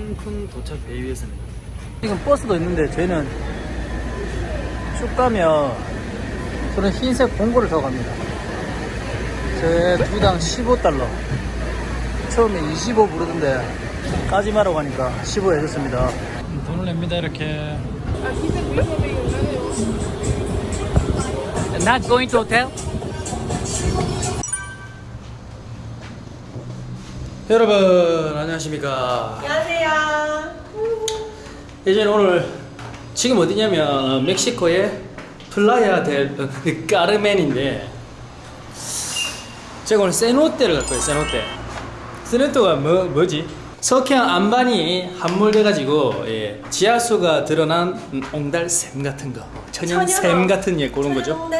칸쿤 도착 베이비였습니다. 지금 버스도 있는데 저희는 쭉 가면 저는 흰색 봉고를 타고 갑니다. 제 두당 15달러. 처음에 25 부르던데 까지마라고 하니까 15 해줬습니다. 돈을 냅니다 이렇게. Not going to hotel? 여러분 안녕하십니까 안녕하세요. 예전에 오늘 지금 어디냐면 어, 멕시코의 플라야 델 어, 까르멘인데 제가 오늘 세노떼를 갈 거예요 세노떼 세노떼가 뭐, 뭐지? 석양 안반이 함몰돼가지고 예, 지하수가 드러난 음, 옹달샘 같은 거 천연샘. 같은 예 그런 거죠.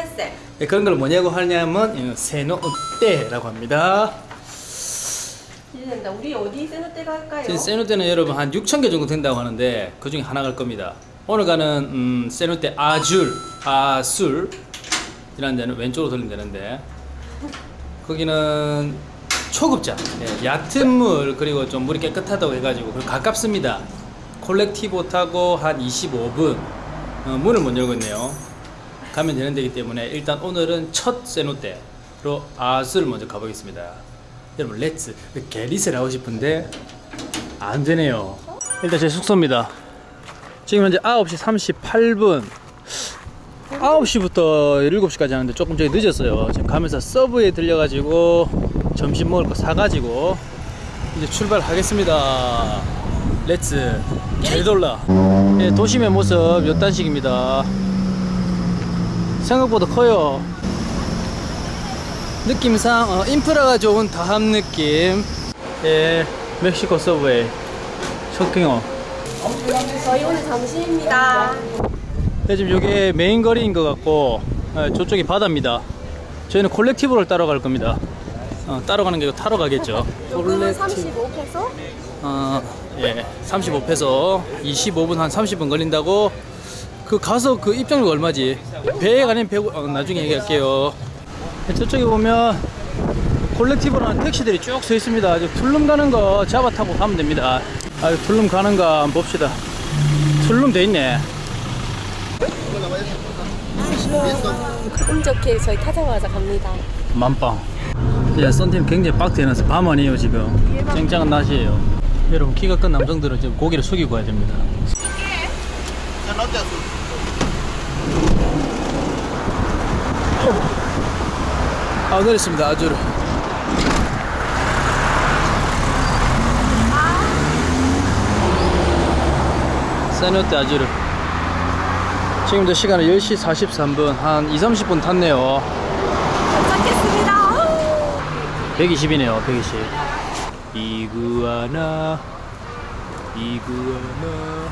예, 그런 걸 뭐냐고 하냐면 예, 세노떼라고 합니다 기대된다. 우리 어디 세노떼 갈까요? 지금 세노떼는 여러분 한 6천 개 정도 된다고 하는데 그 중에 하나 갈 겁니다. 오늘 가는 음, 세노떼 아줄 아술 이라는 데는 왼쪽으로 돌리면 되는데 거기는 초급자 예, 얕은 물 그리고 좀 물이 깨끗하다고 해가지고 그리고 가깝습니다. 콜렉티보 타고 한 25분 어, 문을 못 열고 있네요. 가면 되는 데이기 때문에 일단 오늘은 첫 세노떼로 아술 먼저 가보겠습니다. 여러분 렛츠 게리스를 하고 싶은데 안 되네요. 일단 제 숙소입니다. 지금 현재 9시 38분 9시부터 7시까지 하는데 조금 저희 늦었어요. 지금 가면서 서브웨이에 들려가지고 점심 먹을 거 사가지고 이제 출발하겠습니다. Let's 게돌라 예, 도심의 모습 몇 단씩입니다. 생각보다 커요. 느낌상 어, 인프라가 좋은 다함 느낌. 예 멕시코 서브웨이. 쇼핑어. 저희 오늘 점심입니다. 네, 지금 이게 메인 거리인 것 같고 예, 저쪽이 바다입니다. 저희는 colectivo를 따러 갈 겁니다. 어, 따러 가는 게 타러 가겠죠. 조금은 35페소? 어, 예, 35페소. 25분 한 30분 걸린다고. 그 가서 그 입장료가 얼마지? 배에 가는 배 어, 나중에 얘기할게요. 네, 저쪽에 보면 colectivo라는 택시들이 쭉 서 있습니다. 이제 툴룸 가는 거 잡아 타고 가면 됩니다. 아 툴룸 가는 거 한번 봅시다. 툴룸 돼 있네. 운 좋게 저희 타자마자 갑니다. 만빵. 예, 썬팅 굉장히 빡세게 해서 밤 아니에요 지금. 쨍쨍한 낮이에요. 여러분 키가 큰 남성들은 지금 고개를 숙이고 가야 됩니다 아 내렸습니다. 아주르. 세노테 아주르. 지금도 시간은 10시 43분 한 2, 30분 탔네요. 도착했습니다. 120이네요 120 이구아나 이구아나.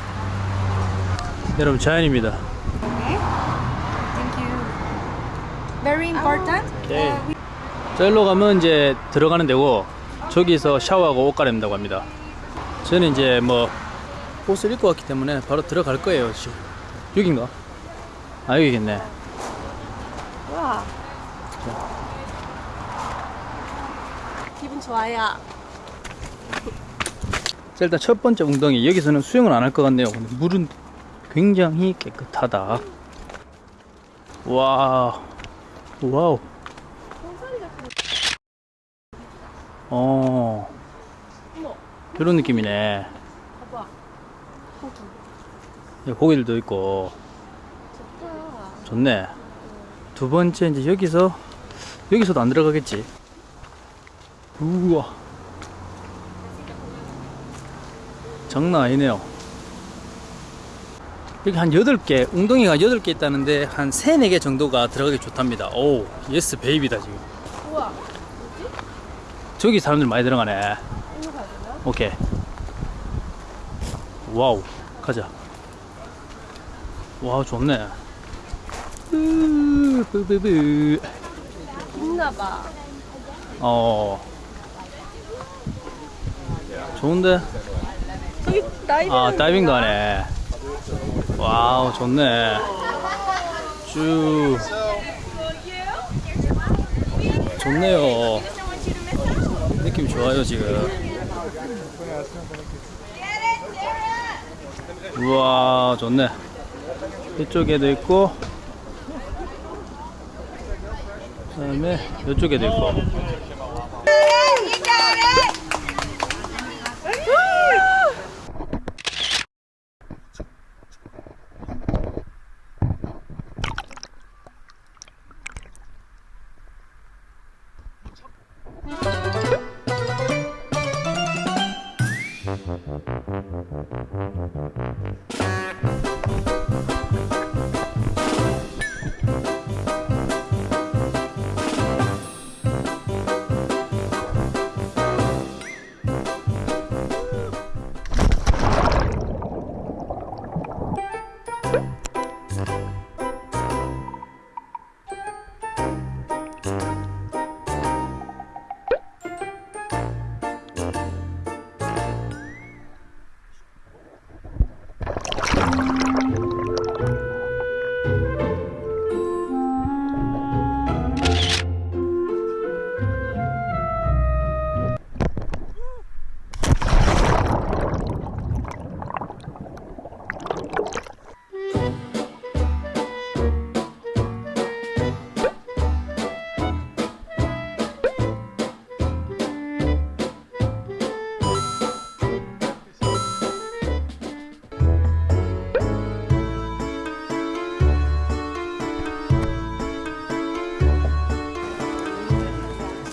여러분 자연입니다 Very important. 오케이 저기로 가면 이제 들어가는 데고 저기서 샤워하고 옷 갈아입는다고 합니다. 저는 이제 뭐 옷을 입고 왔기 때문에 바로 들어갈 거예요 지금. 여긴가? 아 여기겠네. 와. 기분 좋아요. 자, 일단 첫 번째 웅덩이. 여기서는 수영을 안 할 것 같네요. 근데 물은 굉장히 깨끗하다. 와 와우 어 이런 느낌이네 봐봐. 고기. 여기 고기들도 있고 좋다. 좋네 두 번째 이제 여기서 여기서도 안 들어가겠지 우와 장난 아니네요 여기 한 8개 웅덩이가 8개 있다는데 한 3, 4개 정도가 들어가기 좋답니다 oh yes baby다 지금 우와. 저기 사람들 많이 들어가네? 오케이 wow 가자 wow 좋네 으, 뿌뿌뿌. 있나봐. 어 좋은데 저기 다이빙. 아 다이빙도 하네 wow 좋네. 쭉. 좋네요. 느낌 좋아요 지금. 우와 좋네. 이쪽에도 있고 그 다음에 이쪽에도 있고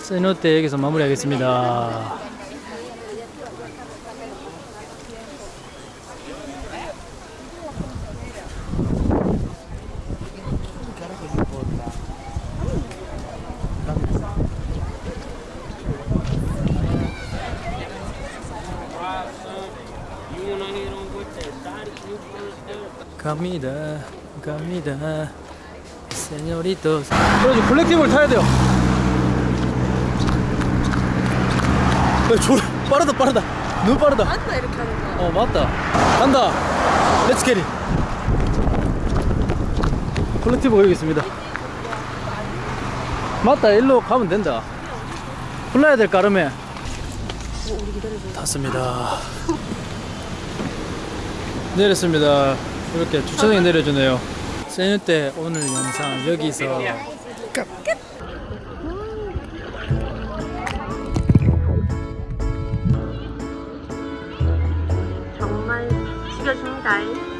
세노테 여기서 마무리하겠습니다. 갑니다 갑니다. 그래서 블랙팀을 타야 돼요 졸 빠르다 빠르다. 너무 빠르다. 맞다 이렇게 하는 거. 어 맞다. 간다. Let's get it 여기 있습니다. 맞다 일로 가면 된다. 플라야 델 카르멘. 탔습니다. 내렸습니다. 이렇게 주차장에 내려주네요. 세뉴 때 오늘 영상 여기서. 정말 죽여줍니다.